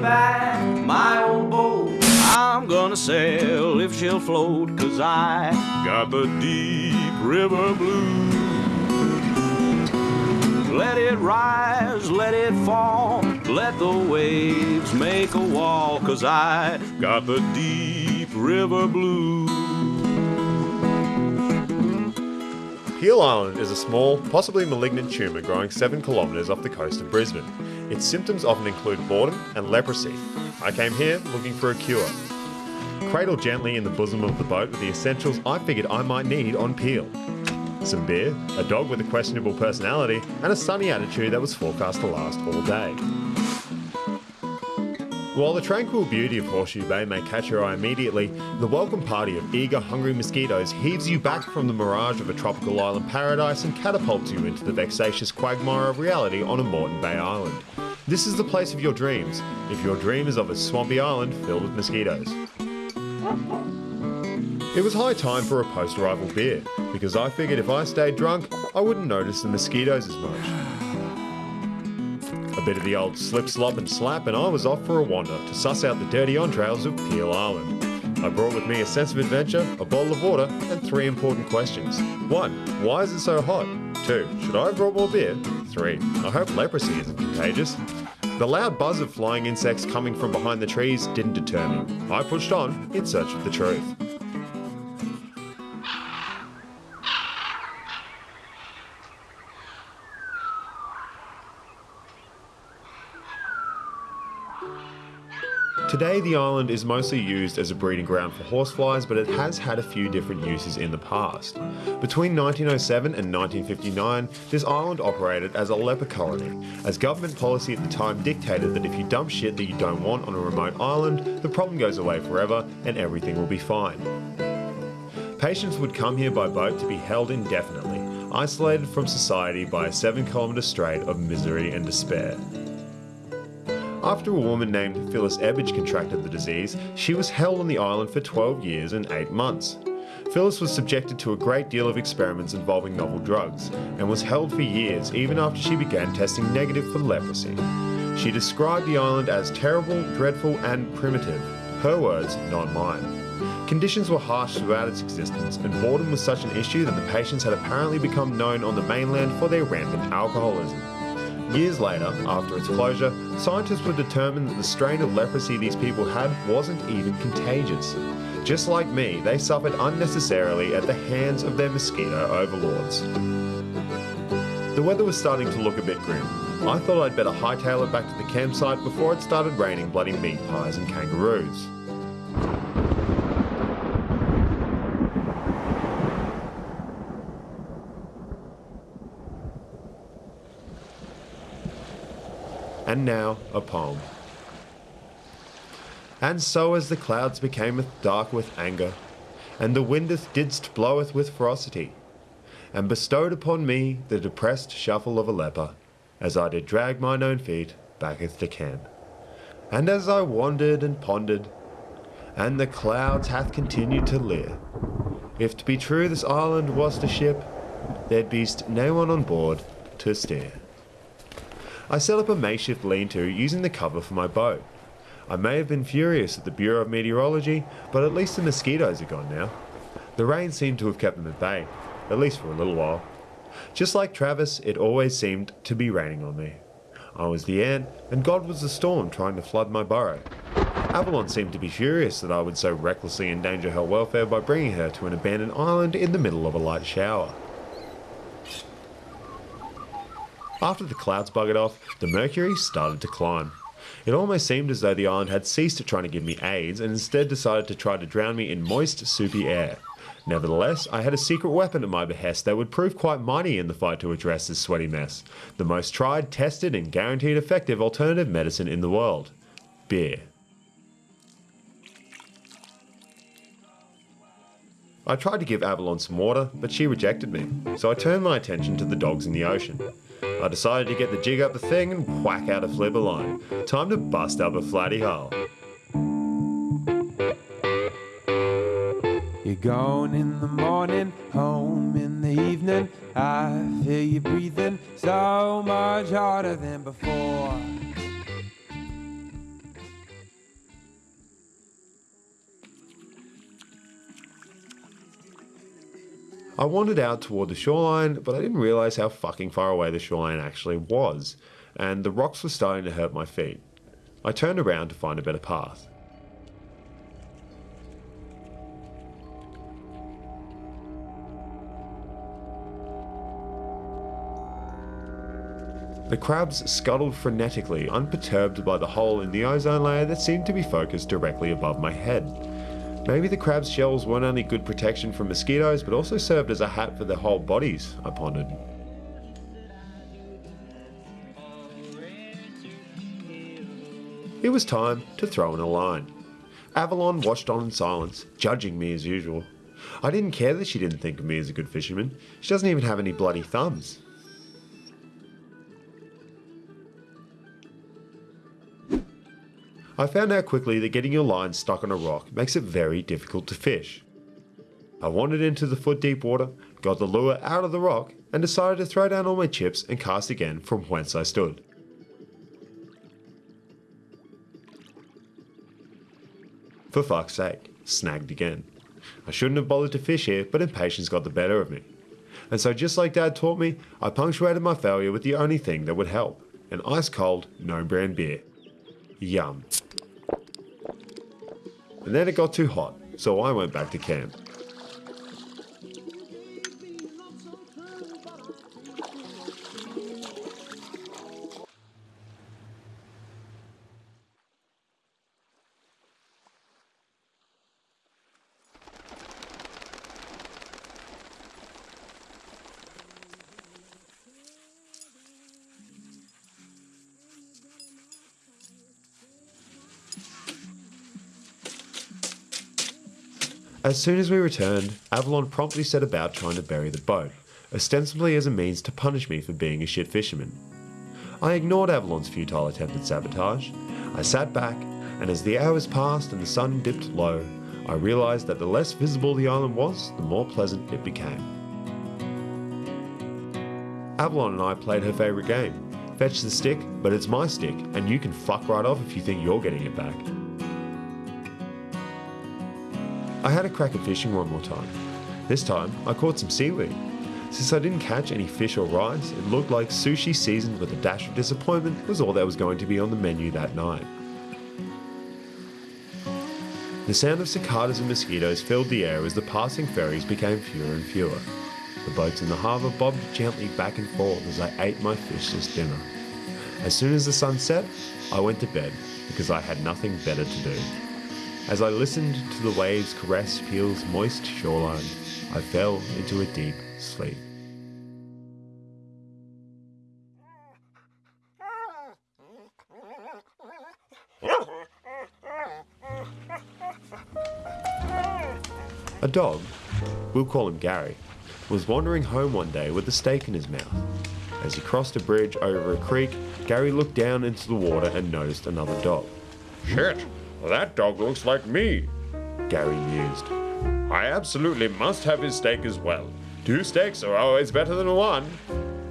back my old boat. I'm gonna sail if she'll float, cause I got the deep river blues. Let it rise, let it fall, let the waves make a wall, cause I got the deep river blues. Peel Island is a small, possibly malignant tumour growing 7 kilometres off the coast of Brisbane. Its symptoms often include boredom and leprosy. I came here looking for a cure. Cradled gently in the bosom of the boat with the essentials I figured I might need on Peel. Some beer, a dog with a questionable personality, and a sunny attitude that was forecast to last all day. While the tranquil beauty of Horseshoe Bay may catch your eye immediately, the welcome party of eager, hungry mosquitoes heaves you back from the mirage of a tropical island paradise and catapults you into the vexatious quagmire of reality on a Moreton Bay island. This is the place of your dreams, if your dream is of a swampy island filled with mosquitoes. It was high time for a post-arrival beer, because I figured if I stayed drunk, I wouldn't notice the mosquitoes as much. A bit of the old slip, slop and slap and I was off for a wander to suss out the dirty entrails of Peel Island. I brought with me a sense of adventure, a bottle of water, and three important questions. One, why is it so hot? Two, should I have brought more beer? Three, I hope leprosy isn't contagious. The loud buzz of flying insects coming from behind the trees didn't deter me. I pushed on in search of the truth. Today, the island is mostly used as a breeding ground for horseflies, but it has had a few different uses in the past. Between 1907 and 1959, this island operated as a leper colony, as government policy at the time dictated that if you dump shit that you don't want on a remote island, the problem goes away forever and everything will be fine. Patients would come here by boat to be held indefinitely, isolated from society by a 7 kilometre strait of misery and despair. After a woman named Phyllis Ebbage contracted the disease, she was held on the island for 12 years and 8 months. Phyllis was subjected to a great deal of experiments involving novel drugs, and was held for years even after she began testing negative for leprosy. She described the island as terrible, dreadful, and primitive. Her words, not mine. Conditions were harsh throughout its existence, and boredom was such an issue that the patients had apparently become known on the mainland for their rampant alcoholism. Years later, after its closure, scientists were determined that the strain of leprosy these people had wasn't even contagious. Just like me, they suffered unnecessarily at the hands of their mosquito overlords. The weather was starting to look a bit grim. I thought I'd better hightail it back to the campsite before it started raining bloody meat pies and kangaroos. And now, a poem. And so as the clouds becameth dark with anger, and the windeth didst bloweth with ferocity, and bestowed upon me the depressed shuffle of a leper, as I did drag mine own feet backeth to camp. And as I wandered and pondered, and the clouds hath continued to leer, if to be true this island was to ship, there'd be'st no one on board to steer. I set up a makeshift lean-to using the cover for my boat. I may have been furious at the Bureau of Meteorology, but at least the mosquitoes are gone now. The rain seemed to have kept them at bay, at least for a little while. Just like Travis, it always seemed to be raining on me. I was the ant, and God was the storm trying to flood my burrow. Avalon seemed to be furious that I would so recklessly endanger her welfare by bringing her to an abandoned island in the middle of a light shower. After the clouds buggered off, the mercury started to climb. It almost seemed as though the island had ceased trying to give me AIDS and instead decided to try to drown me in moist, soupy air. Nevertheless, I had a secret weapon at my behest that would prove quite mighty in the fight to address this sweaty mess. The most tried, tested, and guaranteed effective alternative medicine in the world. Beer. I tried to give Avalon some water, but she rejected me, so I turned my attention to the dogs in the ocean. I decided to get the jig up the thing and whack out a flipper line. Time to bust up a flatty hull. You're gone in the morning, home in the evening. I feel you breathing so much harder than before. I wandered out toward the shoreline, but I didn't realise how fucking far away the shoreline actually was, and the rocks were starting to hurt my feet. I turned around to find a better path. The crabs scuttled frenetically, unperturbed by the hole in the ozone layer that seemed to be focused directly above my head. Maybe the crab's shells weren't only good protection from mosquitoes, but also served as a hat for their whole bodies, I pondered. It was time to throw in a line. Avalon watched on in silence, judging me as usual. I didn't care that she didn't think of me as a good fisherman. She doesn't even have any bloody thumbs. I found out quickly that getting your line stuck on a rock makes it very difficult to fish. I wandered into the foot deep water, got the lure out of the rock, and decided to throw down all my chips and cast again from whence I stood. For fuck's sake, snagged again. I shouldn't have bothered to fish here, but impatience got the better of me. And so, just like Dad taught me, I punctuated my failure with the only thing that would help an ice cold, no brand beer. Yum. And then it got too hot, so I went back to camp. As soon as we returned, Avalon promptly set about trying to bury the boat, ostensibly as a means to punish me for being a shit fisherman. I ignored Avalon's futile attempt at sabotage. I sat back, and as the hours passed and the sun dipped low, I realised that the less visible the island was, the more pleasant it became. Avalon and I played her favourite game fetch the stick, but it's my stick, and you can fuck right off if you think you're getting it back. I had a crack at fishing one more time. This time, I caught some seaweed. Since I didn't catch any fish or rice, it looked like sushi seasoned with a dash of disappointment was all that was going to be on the menu that night. The sound of cicadas and mosquitoes filled the air as the passing ferries became fewer and fewer. The boats in the harbour bobbed gently back and forth as I ate my fishless dinner. As soon as the sun set, I went to bed because I had nothing better to do. As I listened to the waves caress Peel's moist shoreline, I fell into a deep sleep. A dog, we'll call him Gary, was wandering home one day with a steak in his mouth. As he crossed a bridge over a creek, Gary looked down into the water and noticed another dog. Shit, that dog looks like me. Gary mused. I absolutely must have his steak as well. Two steaks are always better than one.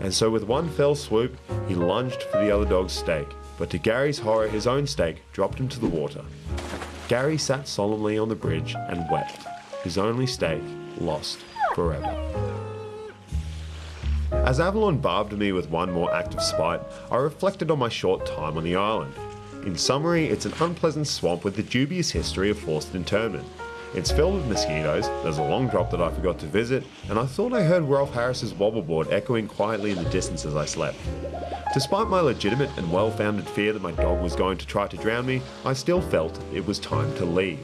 And so, with one fell swoop, he lunged for the other dog's steak. But to Gary's horror, his own steak dropped into the water. Gary sat solemnly on the bridge and wept. His only steak lost forever. As Avalon barbed me with one more act of spite, I reflected on my short time on the island. In summary, it's an unpleasant swamp with a dubious history of forced internment. It's filled with mosquitoes, there's a long drop that I forgot to visit, and I thought I heard Rolf Harris's wobbleboard echoing quietly in the distance as I slept. Despite my legitimate and well-founded fear that my dog was going to try to drown me, I still felt it was time to leave.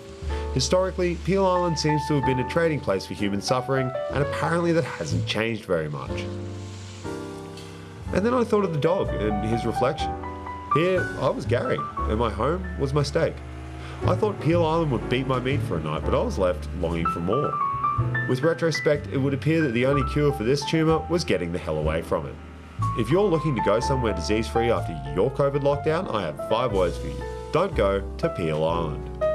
Historically, Peel Island seems to have been a trading place for human suffering, and apparently that hasn't changed very much. And then I thought of the dog and his reflection. Here, I was Gary, and my home was my steak. I thought Peel Island would beat my meat for a night, but I was left longing for more. With retrospect, it would appear that the only cure for this tumour was getting the hell away from it. If you're looking to go somewhere disease free after your COVID lockdown, I have five words for you. Don't go to Peel Island.